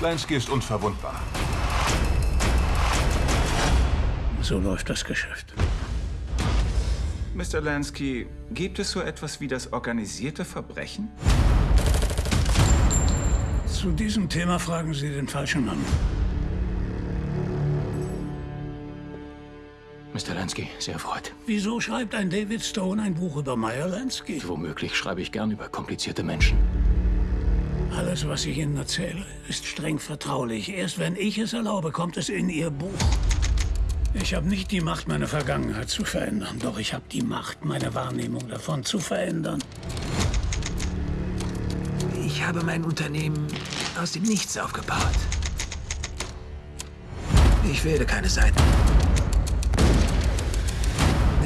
Lansky ist unverwundbar. So läuft das Geschäft. Mr. Lansky, gibt es so etwas wie das organisierte Verbrechen? Zu diesem Thema fragen Sie den falschen Mann. Mr. Lansky, sehr erfreut. Wieso schreibt ein David Stone ein Buch über Meyer Lansky? Womöglich schreibe ich gern über komplizierte Menschen. Alles, was ich Ihnen erzähle, ist streng vertraulich. Erst wenn ich es erlaube, kommt es in Ihr Buch. Ich habe nicht die Macht, meine Vergangenheit zu verändern. Doch ich habe die Macht, meine Wahrnehmung davon zu verändern. Ich habe mein Unternehmen aus dem Nichts aufgebaut. Ich wähle keine Seiten.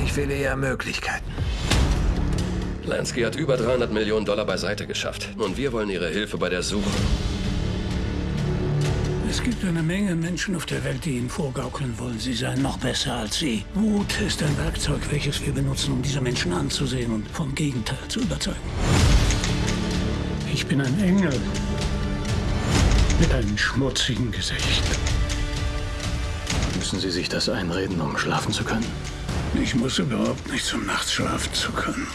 Ich wähle eher Möglichkeiten. Lansky hat über 300 Millionen Dollar beiseite geschafft. Und wir wollen Ihre Hilfe bei der Suche. Es gibt eine Menge Menschen auf der Welt, die Ihnen vorgaukeln wollen, sie seien noch besser als Sie. Wut ist ein Werkzeug, welches wir benutzen, um diese Menschen anzusehen und vom Gegenteil zu überzeugen. Ich bin ein Engel mit einem schmutzigen Gesicht. Müssen Sie sich das einreden, um schlafen zu können? Ich muss überhaupt nichts, um nachts schlafen zu können.